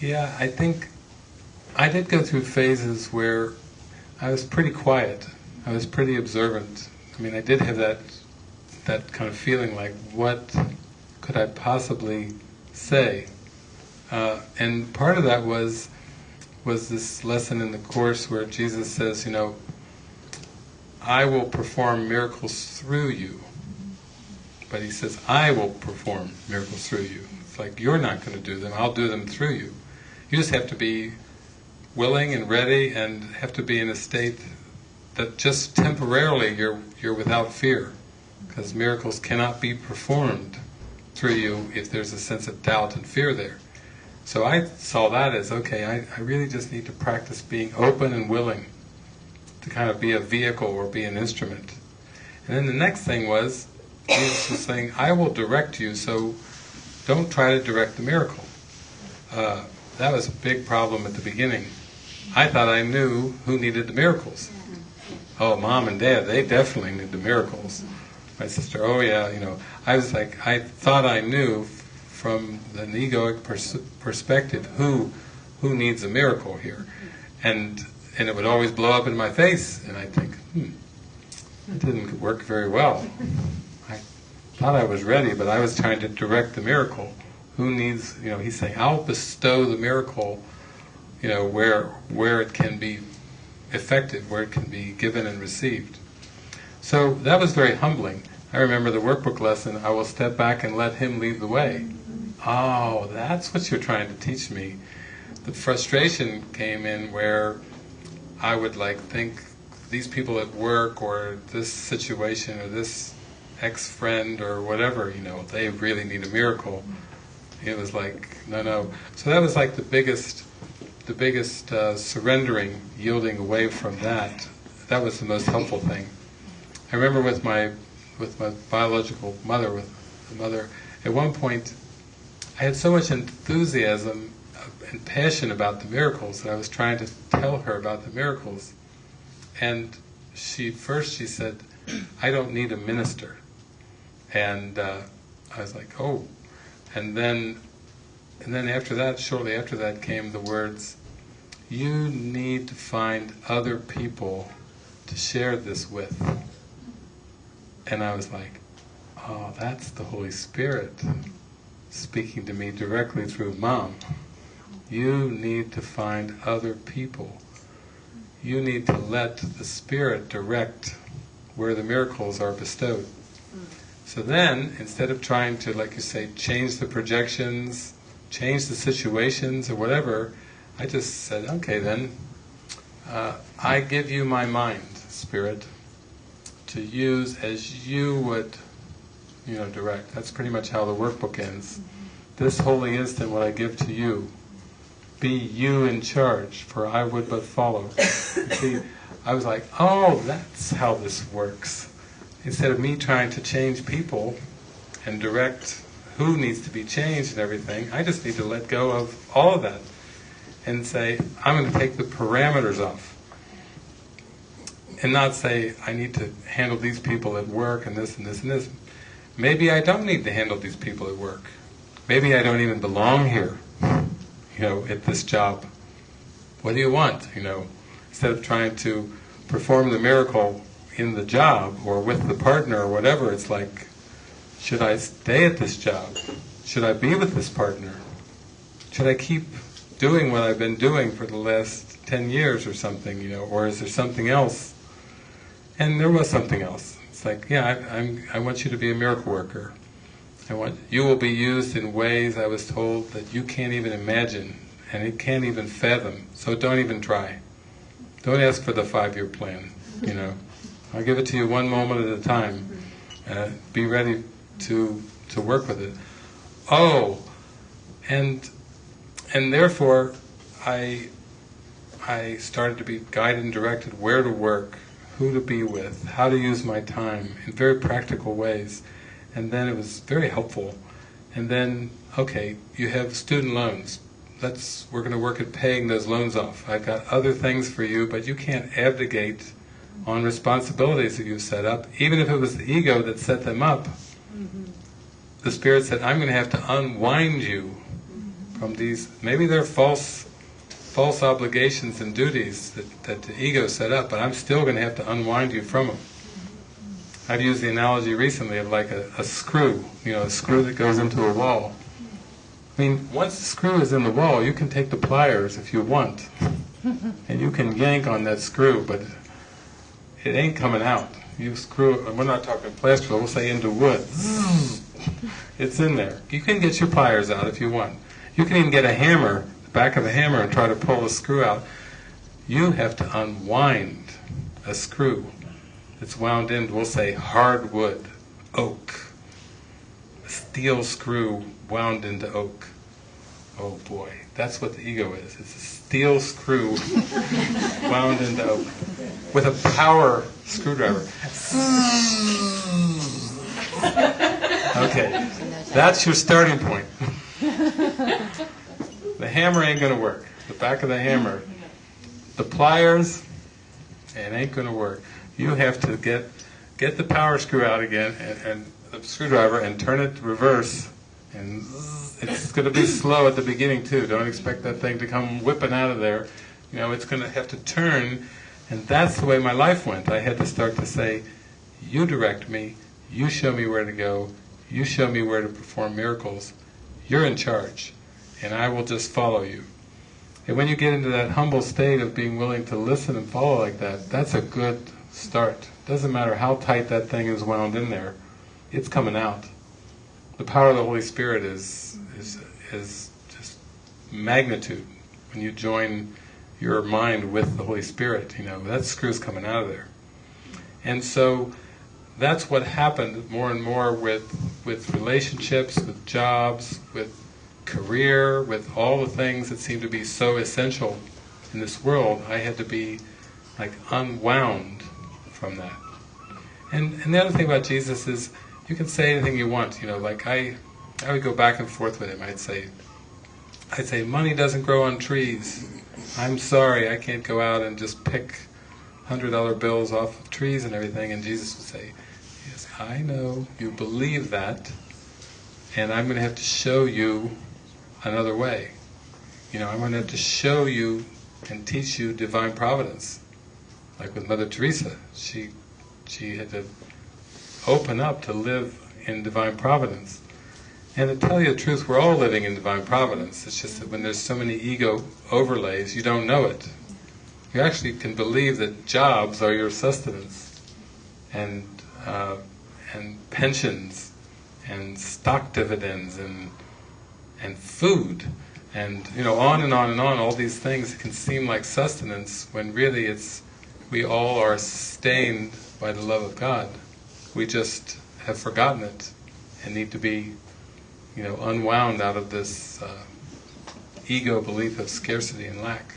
Yeah, I think I did go through phases where I was pretty quiet. I was pretty observant. I mean, I did have that that kind of feeling like, what could I possibly say? Uh, and part of that was was this lesson in the course where Jesus says, you know, I will perform miracles through you. But he says, I will perform miracles through you. It's like, you're not going to do them, I'll do them through you. You just have to be willing and ready and have to be in a state that just temporarily you're, you're without fear. Because miracles cannot be performed through you if there's a sense of doubt and fear there. So I saw that as, okay, I, I really just need to practice being open and willing to kind of be a vehicle or be an instrument. And then the next thing was, Jesus was saying, I will direct you, so don't try to direct the miracle. Uh, that was a big problem at the beginning. I thought I knew who needed the miracles. Oh, mom and dad, they definitely need the miracles. My sister, oh yeah, you know. I was like, I thought I knew from an egoic pers perspective who who needs a miracle here. And and it would always blow up in my face, and I'd think, hmm, that didn't work very well. I thought I was ready, but I was trying to direct the miracle. Who needs, you know, he's saying, I'll bestow the miracle, you know, where, where it can be effective, where it can be given and received. So that was very humbling. I remember the workbook lesson, I will step back and let him lead the way. Oh, that's what you're trying to teach me. The frustration came in where I would like think these people at work or this situation or this ex-friend or whatever, you know, they really need a miracle. It was like, no, no. So that was like the biggest, the biggest uh, surrendering, yielding away from that. That was the most helpful thing. I remember with my, with my biological mother, with the mother, at one point, I had so much enthusiasm and passion about the miracles that I was trying to tell her about the miracles. And she first she said, I don't need a minister. And uh, I was like, oh. And then, and then after that, shortly after that came the words, you need to find other people to share this with. And I was like, oh, that's the Holy Spirit speaking to me directly through Mom. You need to find other people. You need to let the Spirit direct where the miracles are bestowed. Mm. So then, instead of trying to, like you say, change the projections, change the situations or whatever, I just said, okay then, uh, I give you my mind, Spirit, to use as you would, you know, direct. That's pretty much how the workbook ends. This holy instant what I give to you, be you in charge, for I would but follow. See, I was like, oh, that's how this works. Instead of me trying to change people and direct who needs to be changed and everything, I just need to let go of all of that and say, I'm going to take the parameters off. And not say, I need to handle these people at work and this and this and this. Maybe I don't need to handle these people at work. Maybe I don't even belong here you know, at this job. What do you want? You know, instead of trying to perform the miracle in the job or with the partner or whatever, it's like, should I stay at this job? Should I be with this partner? Should I keep doing what I've been doing for the last 10 years or something, you know, or is there something else? And there was something else. It's like, yeah, I, I'm, I want you to be a miracle worker. I want you will be used in ways I was told that you can't even imagine and it can't even fathom. So don't even try. Don't ask for the five-year plan. You know, I'll give it to you one moment at a time. Uh, be ready to to work with it. Oh, and and therefore, I I started to be guided and directed where to work, who to be with, how to use my time in very practical ways and then it was very helpful. And then, okay, you have student loans. Let's, we're going to work at paying those loans off. I've got other things for you, but you can't abdicate on responsibilities that you've set up, even if it was the ego that set them up. Mm-hmm. The Spirit said, I'm going to have to unwind you from these, maybe they're false false obligations and duties that, that the ego set up, but I'm still going to have to unwind you from them. I've used the analogy recently of like a, a screw, you know, a screw that goes into a wall. I mean, once the screw is in the wall, you can take the pliers if you want, and you can yank on that screw, but it ain't coming out. You screw, we're not talking plaster, we'll say into wood. Mm. It's in there. You can get your pliers out if you want. You can even get a hammer the back of a hammer and try to pull the screw out, you have to unwind a screw that's wound in, we'll say hardwood, oak, a steel screw wound into oak. Oh boy, that's what the ego is. It's a steel screw wound into oak with a power screwdriver. Hmm. okay, that's your starting point. The hammer ain't going to work. The back of the hammer. The pliers, it ain't going to work. You have to get get the power screw out again and, and the screwdriver and turn it reverse. And it's going to be slow at the beginning too. Don't expect that thing to come whipping out of there. You know, it's going to have to turn. And that's the way my life went. I had to start to say, you direct me, you show me where to go, you show me where to perform miracles, you're in charge and I will just follow you. And when you get into that humble state of being willing to listen and follow like that, that's a good start. Doesn't matter how tight that thing is wound in there, it's coming out. The power of the Holy Spirit is is is just magnitude. When you join your mind with the Holy Spirit, you know, that screw's coming out of there. And so that's what happened more and more with with relationships, with jobs, with career, with all the things that seem to be so essential in this world, I had to be like unwound from that. And and the other thing about Jesus is you can say anything you want, you know, like I I would go back and forth with him. I'd say I'd say money doesn't grow on trees. I'm sorry, I can't go out and just pick hundred dollar bills off of trees and everything and Jesus would say, Yes, I know, you believe that and I'm going to have to show you another way. You know, I'm going to have to show you and teach you divine providence. Like with Mother Teresa, she she had to open up to live in divine providence. And to tell you the truth, we're all living in divine providence. It's just that when there's so many ego overlays, you don't know it. You actually can believe that jobs are your sustenance, and uh, and pensions, and stock dividends, and and food and you know on and on and on all these things can seem like sustenance when really it's we all are sustained by the love of God we just have forgotten it and need to be you know unwound out of this uh, ego belief of scarcity and lack